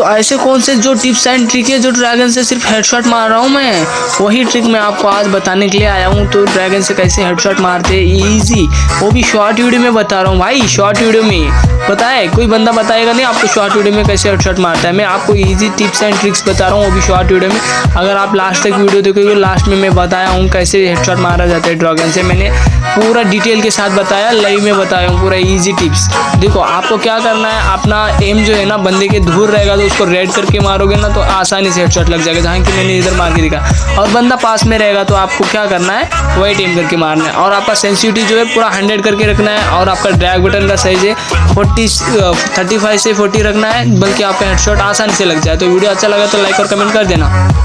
तो ऐसे कौन से जो टिप्स एंड ट्रिक है जो ड्रैगन से सिर्फ़ हेडशॉट मार रहा हूँ मैं? वही ट्रिक मैं आपको आज बताने के लिए आया हूँ। तो ड्रैगन से कैसे हेडशॉट मारते हैं? ईजी वो भी शॉर्ट वीडियो में बता रहा हूँ भाई शॉर्ट वीडियो में। पता है कोई बंदा बताएगा नहीं आपको शॉर्ट वीडियो में कैसे हेडशॉट मारता है। मैं आपको इजी टिप्स एंड ट्रिक्स बता रहा हूँ, वो भी शॉर्ट वीडियो में। अगर आप लास्ट तक वीडियो देखोगे लास्ट में मैं बताया हूँ कैसे हेडशॉट मारा जाता है ड्रॉगन से। मैंने पूरा डिटेल के साथ बताया लाइव में बताया हूँ, पूरा ईजी टिप्स देखो, आपको क्या करना है, अपना एम जो है ना, बंदे के दूर रहेगा तो उसको रेड करके मारोगे ना तो आसानी से हेडशॉट लग जाएगा, जहाँ कि मैंने इधर मार के दिखा। और बंदा पास में रहेगा तो आपको क्या करना है वही एम करके मारना है। और आपका सेंसिटिविटी जो है पूरा हंड्रेड करके रखना है, और आपका ड्रैग बटन का साइज़ है फोर्टी थर्टी फाइव से फोर्टी रखना है, बल्कि आपका हेडशॉट आसानी से लग जाए। तो वीडियो अच्छा लगा तो लाइक और कमेंट कर देना।